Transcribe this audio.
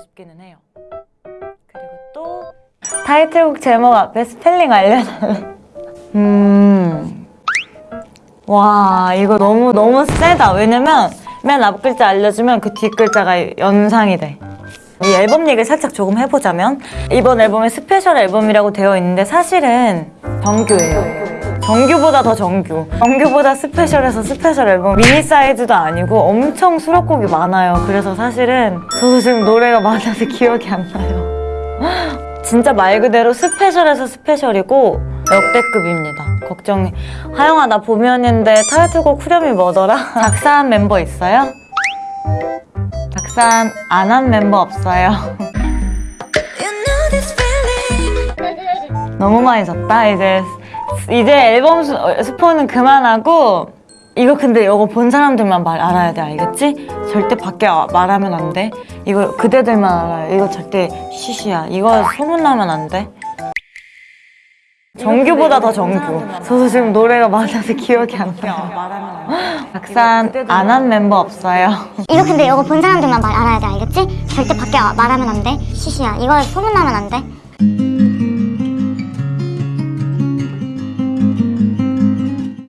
싶기는 해요. 그리고 또 타이틀곡 제목 앞에 스펠링 알려달래. 음. 와 이거 너무 너무 세다. 왜냐면 맨 앞 글자 알려주면 그 뒷 글자가 연상이 돼. 이 앨범 얘기를 살짝 조금 해보자면 이번 앨범에 스페셜 앨범이라고 되어 있는데 사실은 정규예요. 정규보다 더 정규. 정규보다 스페셜해서 스페셜 앨범 미니 사이즈도 아니고 엄청 수록곡이 많아요. 그래서 사실은 저도 지금 노래가 많아서 기억이 안 나요. 진짜 말 그대로 스페셜해서 스페셜이고 역대급입니다. 걱정해. 하영아 나 보면인데 타이틀곡 후렴이 뭐더라? 작사한 멤버 있어요? 작사 안 한 멤버 없어요. 너무 많이 졌다. 이제 이제 앨범 스, 어, 스포는 그만하고 이거 근데 이거 본 사람들만 말 알아야 돼 알겠지? 절대 밖에 아- 말하면 안 돼. 이거 그대들만 알아요. 이거 절대 시시야. 이거 소문 나면 안 돼. 정규보다 더 정규. 저도 지금 노래가 많아서 기억이 안 나요. 작사 안한 멤버 없어요. 이거 근데 이거 본 사람들만 말 알아야 돼 알겠지? 절대 밖에 말하면 안 돼. 시시야 이거 소문나면 안 돼.